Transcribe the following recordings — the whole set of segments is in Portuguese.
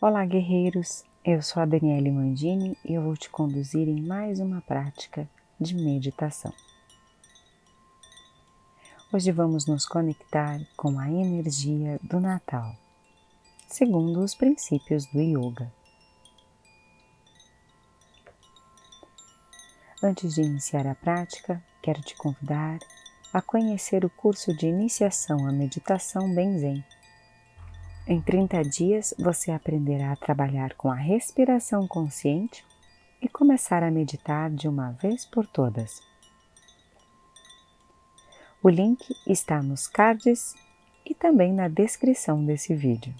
Olá, guerreiros! Eu sou a Daniele Mandini e eu vou te conduzir em mais uma prática de meditação. Hoje vamos nos conectar com a energia do Natal, segundo os princípios do Yoga. Antes de iniciar a prática, quero te convidar a conhecer o curso de iniciação à meditação Benzen em 30 dias você aprenderá a trabalhar com a respiração consciente e começar a meditar de uma vez por todas. O link está nos cards e também na descrição desse vídeo.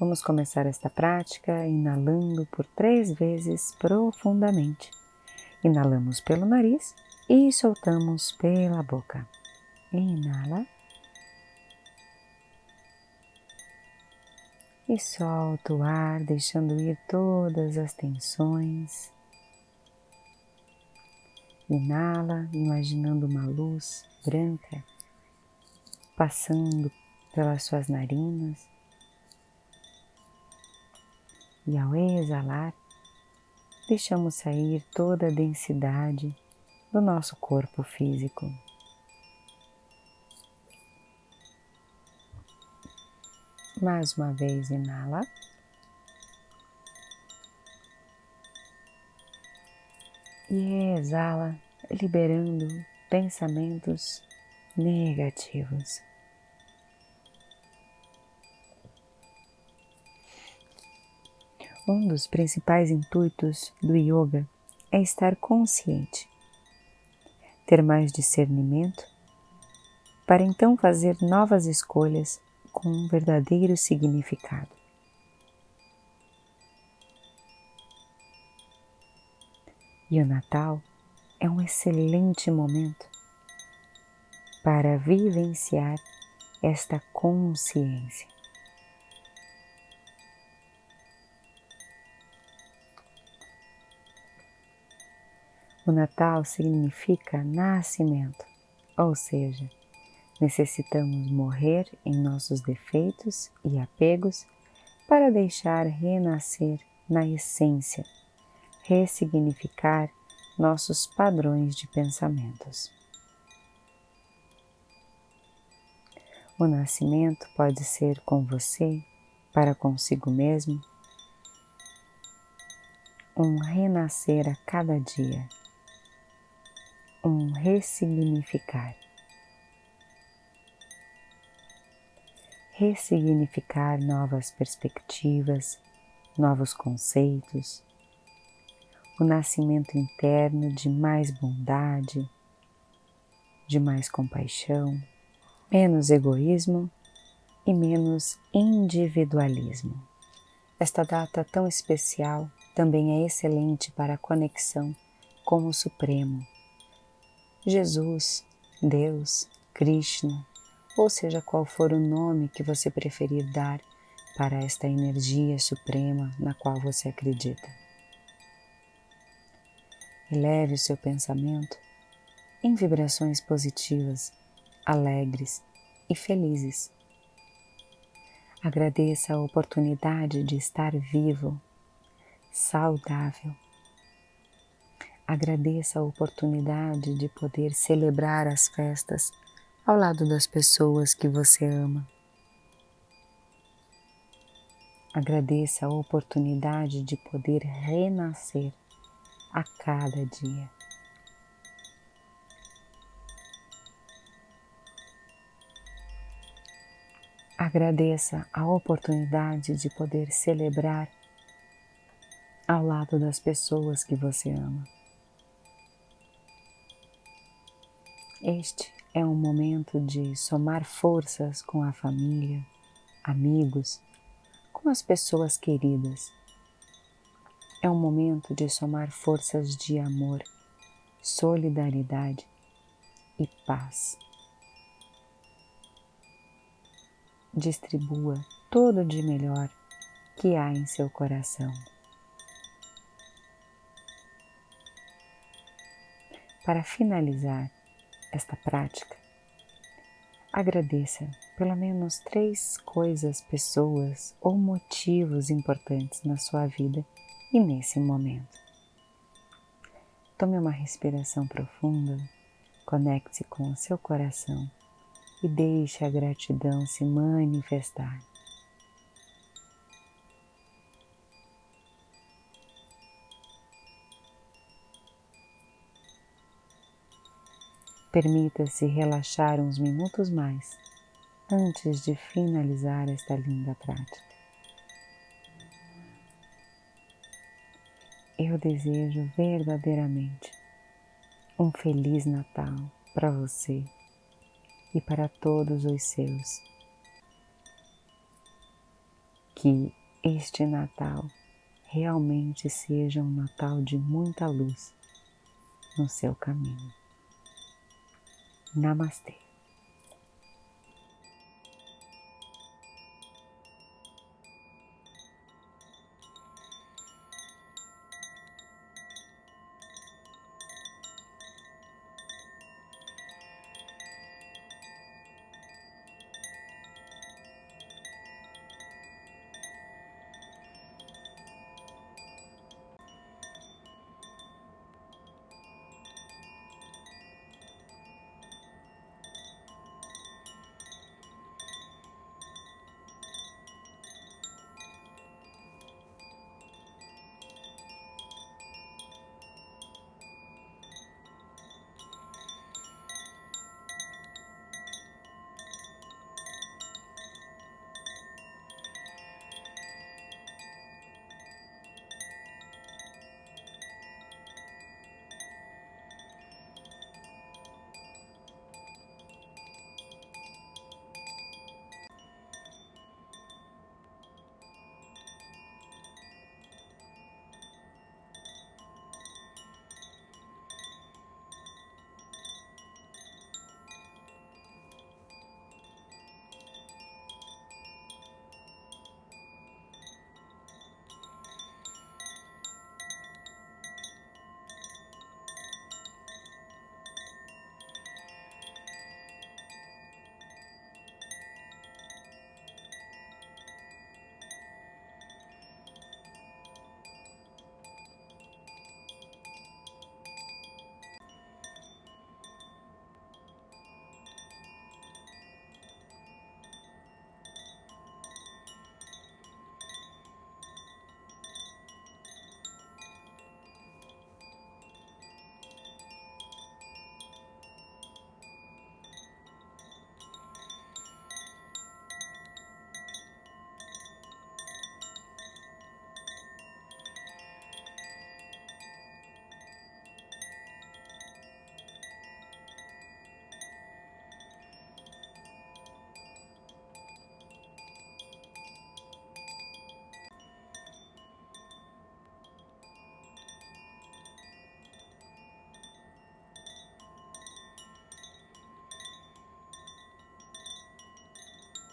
Vamos começar esta prática inalando por três vezes profundamente. Inalamos pelo nariz e soltamos pela boca. Inala. E solta o ar, deixando ir todas as tensões. Inala, imaginando uma luz branca passando pelas suas narinas. E ao exalar, deixamos sair toda a densidade do nosso corpo físico. Mais uma vez, inala. E exala, liberando pensamentos negativos. Um dos principais intuitos do yoga é estar consciente, ter mais discernimento, para então fazer novas escolhas com um verdadeiro significado. E o Natal é um excelente momento para vivenciar esta consciência. O Natal significa nascimento, ou seja, Necessitamos morrer em nossos defeitos e apegos para deixar renascer na essência, ressignificar nossos padrões de pensamentos. O nascimento pode ser com você, para consigo mesmo, um renascer a cada dia, um ressignificar. Ressignificar novas perspectivas, novos conceitos, o nascimento interno de mais bondade, de mais compaixão, menos egoísmo e menos individualismo. Esta data tão especial também é excelente para a conexão com o Supremo. Jesus, Deus, Krishna, ou seja qual for o nome que você preferir dar para esta energia suprema na qual você acredita. Eleve o seu pensamento em vibrações positivas, alegres e felizes. Agradeça a oportunidade de estar vivo, saudável. Agradeça a oportunidade de poder celebrar as festas ao lado das pessoas que você ama. Agradeça a oportunidade de poder renascer a cada dia. Agradeça a oportunidade de poder celebrar ao lado das pessoas que você ama. Este é um momento de somar forças com a família, amigos, com as pessoas queridas. É um momento de somar forças de amor, solidariedade e paz. Distribua todo de melhor que há em seu coração. Para finalizar, esta prática, agradeça pelo menos três coisas, pessoas ou motivos importantes na sua vida e nesse momento. Tome uma respiração profunda, conecte-se com o seu coração e deixe a gratidão se manifestar. Permita-se relaxar uns minutos mais antes de finalizar esta linda prática. Eu desejo verdadeiramente um Feliz Natal para você e para todos os seus. Que este Natal realmente seja um Natal de muita luz no seu caminho. Namaste.